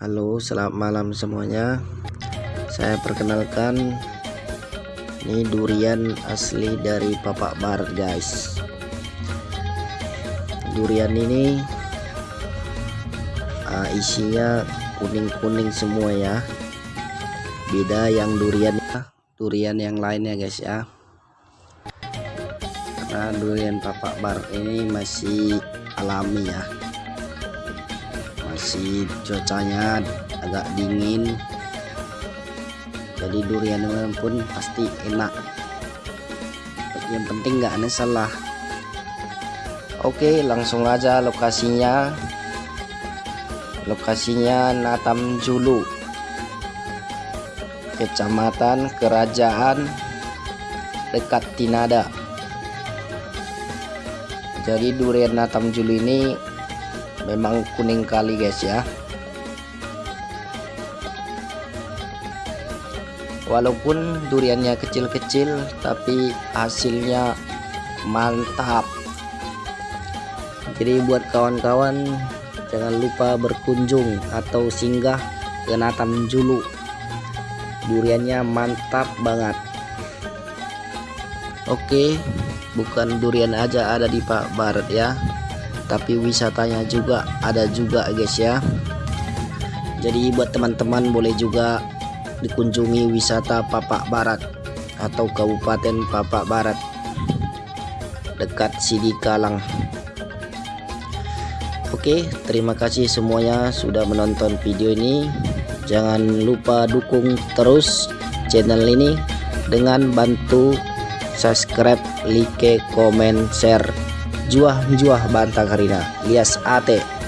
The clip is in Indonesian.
Halo selamat malam semuanya. Saya perkenalkan Ini durian asli dari Papak Bar guys. Durian ini uh, Isinya kuning-kuning semua ya. Beda yang durian Durian yang lainnya guys ya. Karena durian Papak Bar ini masih alami ya masih cuacanya agak dingin. Jadi durian pun pasti enak. Yang penting nggak ada salah. Oke langsung aja lokasinya. Lokasinya Natam Julu kecamatan kerajaan dekat Tinada. Jadi durian Natam Julu ini memang kuning kali guys ya. Walaupun duriannya kecil-kecil tapi hasilnya mantap. Jadi buat kawan-kawan jangan lupa berkunjung atau singgah ke Natam Julu. Duriannya mantap banget. Oke bukan durian aja ada di Pak Barat ya tapi wisatanya juga ada juga guys ya. Jadi buat teman-teman boleh juga dikunjungi wisata Papak Barat atau Kabupaten Papak Barat dekat Sidikalang Oke terima kasih semuanya sudah menonton video ini. Jangan lupa dukung terus channel ini dengan bantu subscribe like comment share juah juah bantang harina lias ate